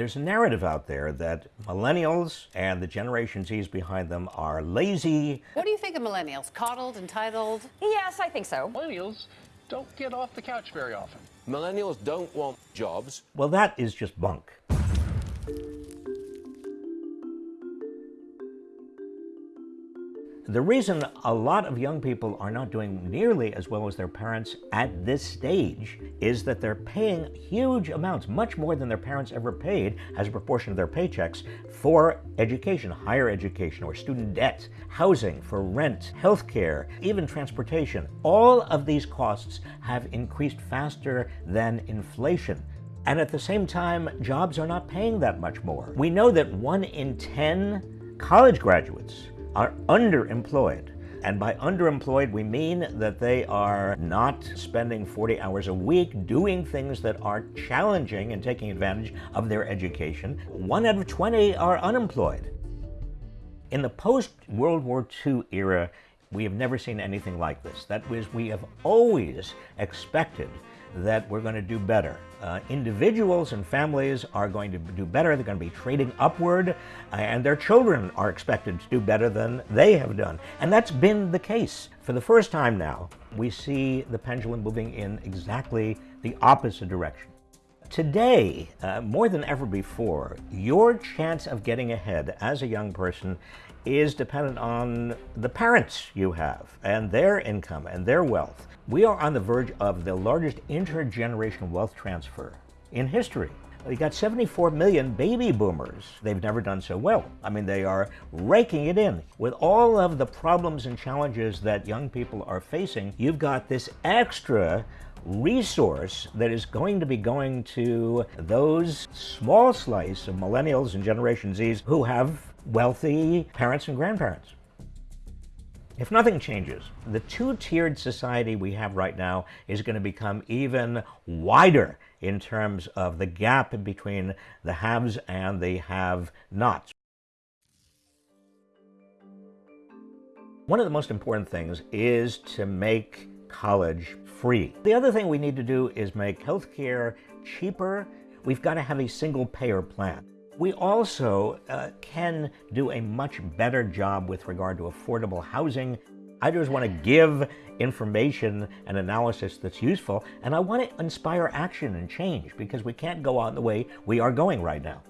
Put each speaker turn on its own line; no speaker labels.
There's a narrative out there that millennials and the Generation Zs behind them are lazy.
What do you think of millennials? Coddled, entitled?
Yes, I think so.
Millennials don't get off the couch very often.
Millennials don't want jobs.
Well, that is just bunk. The reason a lot of young people are not doing nearly as well as their parents at this stage is that they're paying huge amounts, much more than their parents ever paid as a proportion of their paychecks, for education, higher education, or student debt, housing, for rent, healthcare, even transportation. All of these costs have increased faster than inflation. And at the same time, jobs are not paying that much more. We know that one in 10 college graduates are underemployed. And by underemployed, we mean that they are not spending 40 hours a week doing things that are challenging and taking advantage of their education. One out of 20 are unemployed. In the post-World War II era, we have never seen anything like this. That was, we have always expected that we're going to do better. Uh, individuals and families are going to do better. They're going to be trading upward, uh, and their children are expected to do better than they have done. And that's been the case. For the first time now, we see the pendulum moving in exactly the opposite direction. Today, uh, more than ever before, your chance of getting ahead as a young person is dependent on the parents you have and their income and their wealth. We are on the verge of the largest intergenerational wealth transfer in history. We got 74 million baby boomers. They've never done so well. I mean, they are raking it in. With all of the problems and challenges that young people are facing, you've got this extra resource that is going to be going to those small slice of millennials and Generation Zs who have wealthy parents and grandparents. If nothing changes, the two-tiered society we have right now is going to become even wider in terms of the gap between the haves and the have-nots. One of the most important things is to make college free. The other thing we need to do is make healthcare cheaper. We've got to have a single payer plan. We also uh, can do a much better job with regard to affordable housing. I just want to give information and analysis that's useful, and I want to inspire action and change because we can't go on the way we are going right now.